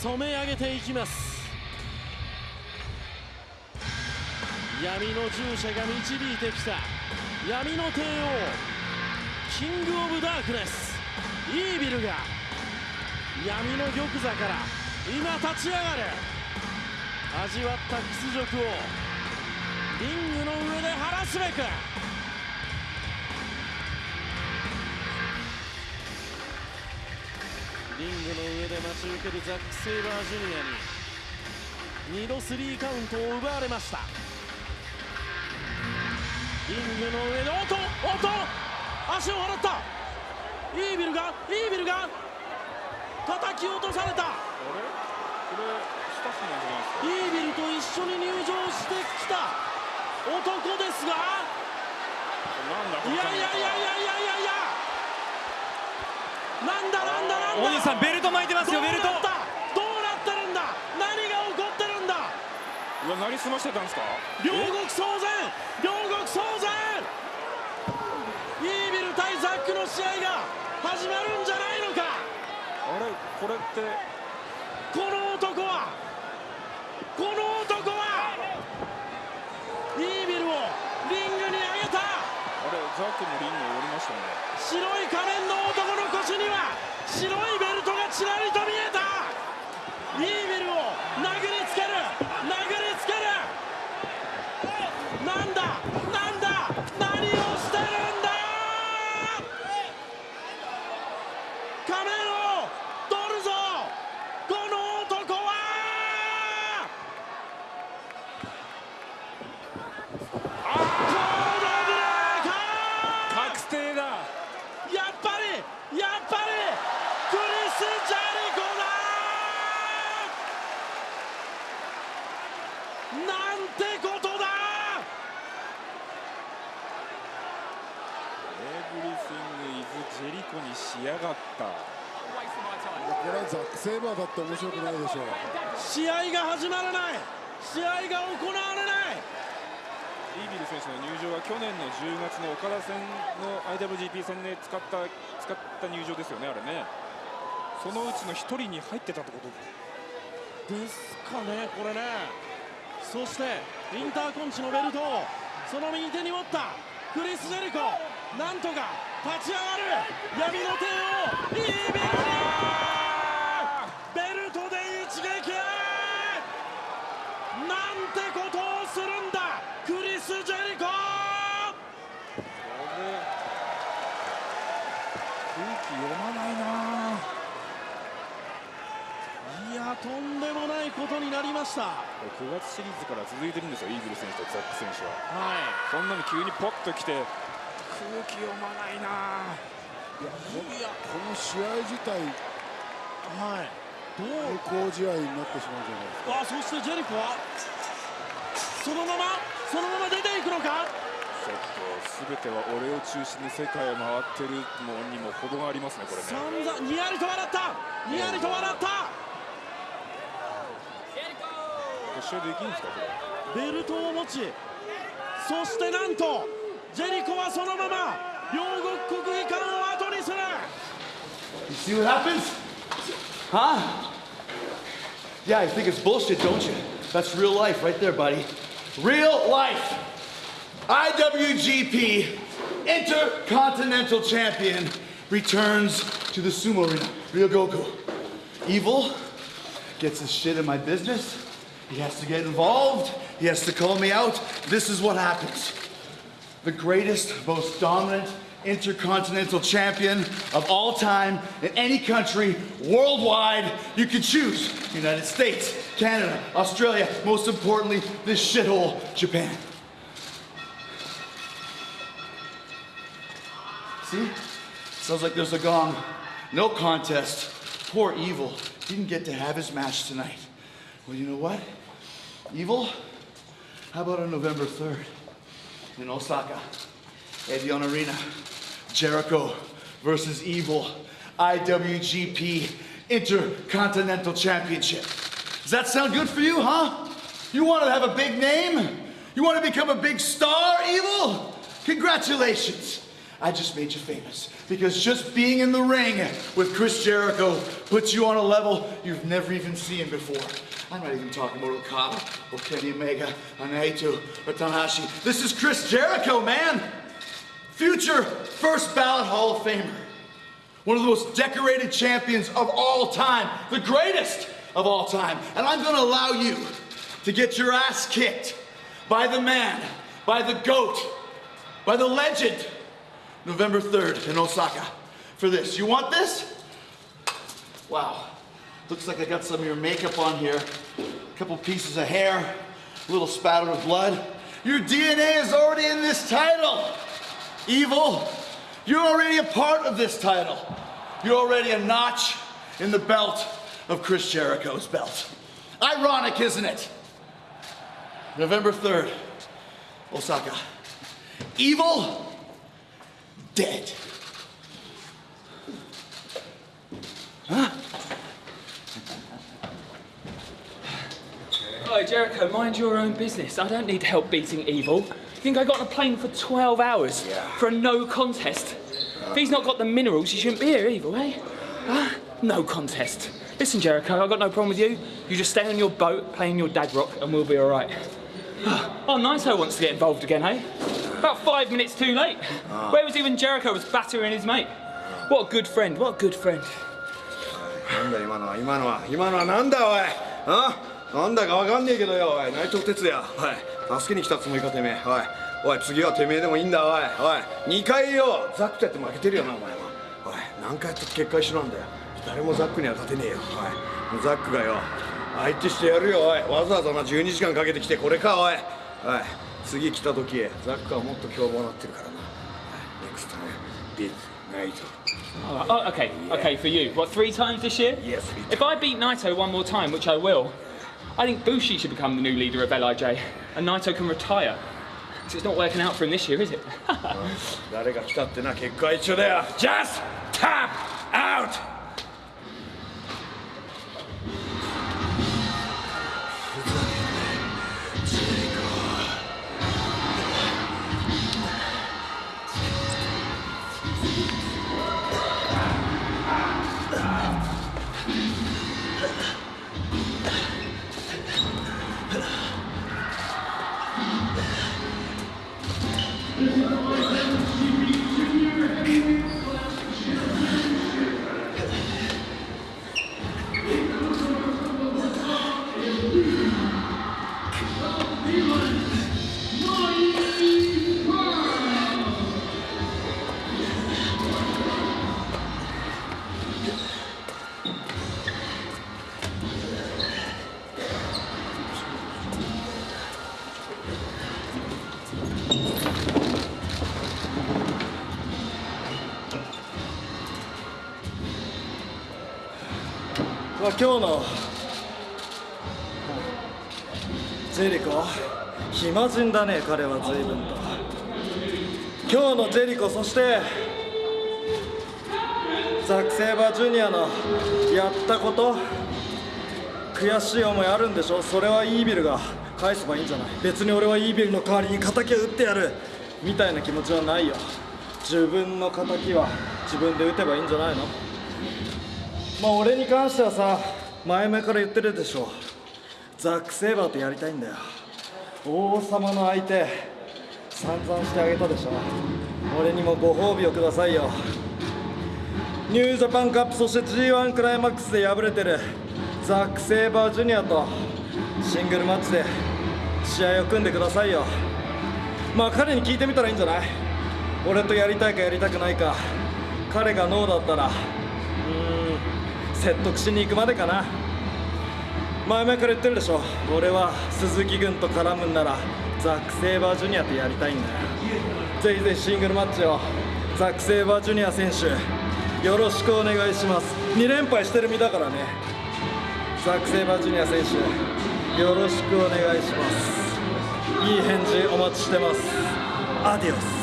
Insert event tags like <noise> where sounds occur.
染め上げていきます。闇の従者が導いてきた。闇の帝王キング・オブ・ダークネス。イービルが闇の玉座から今立ち上がる味わった屈辱をリングの上で晴らすべく。リングの上で待ち受けるザック・セイバージュニアに2度スリーカウントを奪われました。リングの上でおっとおっと足を払った。イービルがイービルが叩き落とされた。イービルと一緒に入場してきた。男ですがいやいやいやいやいやいやいや。なんだな？大西さんベルト巻いてますよベルトどうなった？どうなってるんだ？何が起こってるんだ？うわなりすましてたんですか？両国騒然！両国騒然イービル対ザックの試合が始まるんじゃないのかあれこれってこの男はこの男はイービルをリングに上げたあれザックのリングを折りましたね白い仮面の男の腰には白いベルトがちらりと見えたイービルを殴りつける殴りつけるなんだなんだ何をしてるんだ仮面を取るぞこの男はコードブレーカー確定だやっぱりやっぱりクリス・ジャリコだなんてことだエブリシング・イズ・ジェリコにしやがった。これはザック・セイバーだって面白くないでしょう。試合が始まらない。試合が行われない。イービル選手の入場は去年の10月の岡田戦の IWGP 戦で使った使った入場ですよねあれね。そのうちの1人に入ってたってこと。ですかねこれね。そしてインターコンチのベルトをその右手に持ったクリス・ジェリコなんとか立ち上がる。闇の帝王イービルベルトで一撃なんてことをするんだ。クリス・ジェリコ。空気読まないないやとんでもないことになりました。これ9月シリーズから続いてるんですよイーグル選手とザック選手は。はそんなに急にポッと来て空気読まないな。いやこの試合自体いはいどう対抗試合になってしまうじゃないですかあそしてジェリコはそのままそのまま出ていくのか？ちょっと全ては俺を中心に世界を回ってるのにも程がありますねこれね。散々にやりと笑った！にやりと笑った！決勝できるんですかこれ。ベルトを持ちそしてなんと はそのまま両国国技館を後にする You see what happens? Huh? Yeah, you think it's bullshit, don't you? That's real life right there, buddy. Real life. IWGP Intercontinental Champion returns to the sumo arena. Ryogoku. Evil gets his shit in my business. He has to get involved. He has to call me out. This is what happens. The greatest, most dominant intercontinental champion of all time in any country worldwide you can choose. United States, Canada, Australia, most importantly, this shithole, Japan. See? Sounds like there's a gong. No contest. Poor Evil didn't get to have his match tonight. Well, you know what? Evil, how about on November 3rd in Osaka? Evian Arena. Jericho versus Evil. IWGP Intercontinental Championship. Does that sound good for you, huh? You want to have a big name? You want to become a big star, Evil? Congratulations. I just made you famous. Because just being in the ring with Chris Jericho puts you on a level you've never even seen before. I'm not even talking about Okada or Kenny Omega or Naito or Tanahashi. This is Chris Jericho, man! Future first ballot Hall of Famer. One of the most decorated champions of all time. The greatest of all time. And I'm gonna allow you to get your ass kicked by the man, by the goat, by the legend, November 3rd in Osaka. For this. You want this? Wow. Looks like I got some of your makeup on here. A couple pieces of hair, a little spatter of blood. Your DNA is already in this title. Evil, you're already a part of this title. You're already a notch in the belt of Chris Jericho's belt. Ironic, isn't it? November 3rd, Osaka. Evil, dead. Oh, Jericho, mind your own business. I don't need help beating evil. You think I got on a plane for 12 hours for a no contest? If he's not got the minerals, he shouldn't be here, evil, eh? Huh? No contest. Listen, Jericho, I've got no problem with you. You just stay on your boat, playing your dad rock, and we'll be all right. Oh, Naito wants to get involved again, eh? About five minutes too late. Where was he when Jericho was battering his mate? What a good friend, what a good friend. なんだ今のは。今のは今のは。なんだおい。あ？なんだかわかんねえけどよおい。内藤哲也。おい。助けに来たつもりかてめえ。おい。おい次はてめえでもいいんだおい。おい。2回よザックとやって負けてるよなお前は。おい。何回やって結界しろなんだよ。誰もザックには勝てねえよおい。ザックがよ相手してやるよおい。わざわざな12時間かけてきてこれかおい。おい次来た時ザックはもっと凶暴になってるからなネクストねビッグナイト Oh, oh, okay, okay, for you. What, three times this year? Yes, three If I beat Naito one more time, which I will, I think Bushi should become the new leader of LIJ, and Naito can retire. So it's not working out for him this year, is it? <laughs> 誰が来たってな結果は一緒だよ Just tap out! まあ、今日のジェリコ。暇人だね彼は随分と。今日のジェリコそしてザック・セイバージュニアのやったこと。悔しい思いあるんでしょそれはイービルが返せばいいんじゃない。別に俺はイービルの代わりに敵を撃ってやる。みたいな気持ちはないよ。自分の敵は自分で撃てばいいんじゃないの。まあ俺に関してはさ前々から言ってるでしょ。ザック・セイバーとやりたいんだよ。王様の相手散々してあげたでしょ。俺にもご褒美をくださいよ。ニュージャパンカップそして G1 クライマックスで敗れてるザック・セイバージュニアとシングルマッチで試合を組んでくださいよ。まあ彼に聞いてみたらいいんじゃない？俺とやりたいかやりたくないか彼がノーだったら。説得しに行くまでかな。前々から言ってるでしょ。俺は鈴木軍と絡むんならザック・セイバージュニアとやりたいんだよ。ぜひぜひシングルマッチを。ザック・セイバージュニア選手よろしくお願いします。2連敗してる身だからね。ザック・セイバージュニア選手よろしくお願いします。いい返事お待ちしてます。アディオス。